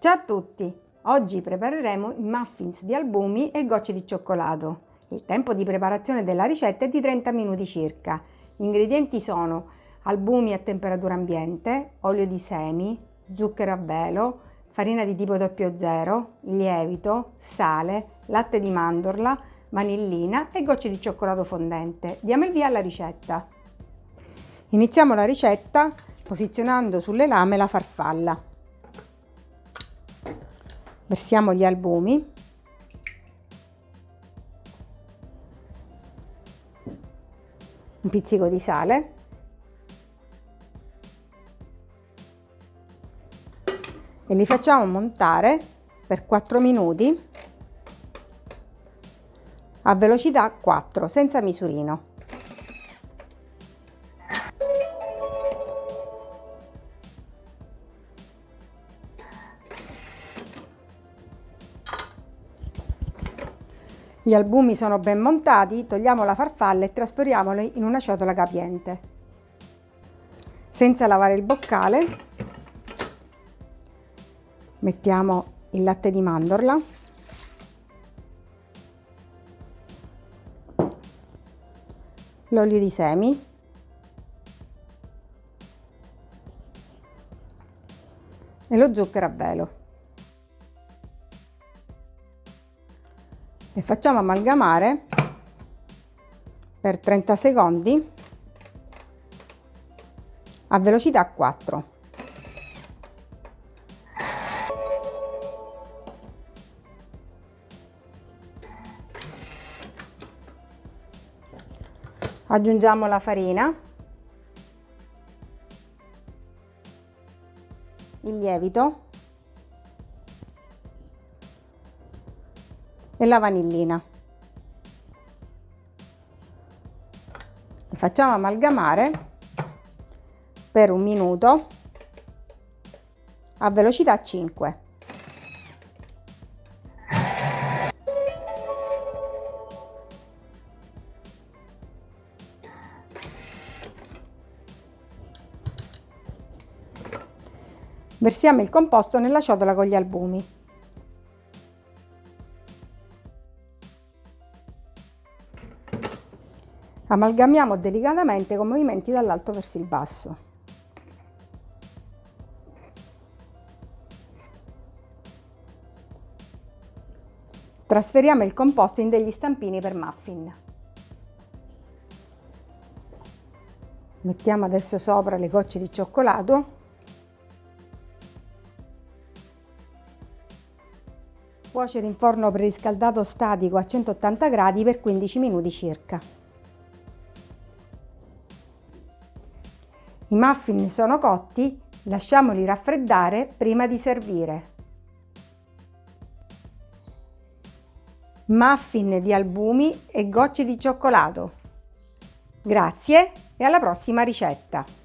Ciao a tutti! Oggi prepareremo i muffins di albumi e gocce di cioccolato. Il tempo di preparazione della ricetta è di 30 minuti circa. Gli ingredienti sono albumi a temperatura ambiente, olio di semi, zucchero a velo, farina di tipo 00, lievito, sale, latte di mandorla, vanillina e gocce di cioccolato fondente. Diamo il via alla ricetta. Iniziamo la ricetta posizionando sulle lame la farfalla. Versiamo gli albumi. Un pizzico di sale. E li facciamo montare per 4 minuti a velocità 4 senza misurino. Gli albumi sono ben montati, togliamo la farfalla e trasferiamoli in una ciotola capiente. Senza lavare il boccale mettiamo il latte di mandorla l'olio di semi e lo zucchero a velo. E facciamo amalgamare per 30 secondi a velocità 4. Aggiungiamo la farina, il lievito e la vanillina. Le facciamo amalgamare per un minuto a velocità 5. Versiamo il composto nella ciotola con gli albumi. Amalgamiamo delicatamente con movimenti dall'alto verso il basso. Trasferiamo il composto in degli stampini per muffin. Mettiamo adesso sopra le gocce di cioccolato. Cuocere in forno preriscaldato statico a 180 gradi per 15 minuti circa. I muffin sono cotti, lasciamoli raffreddare prima di servire. Muffin di albumi e gocce di cioccolato. Grazie e alla prossima ricetta!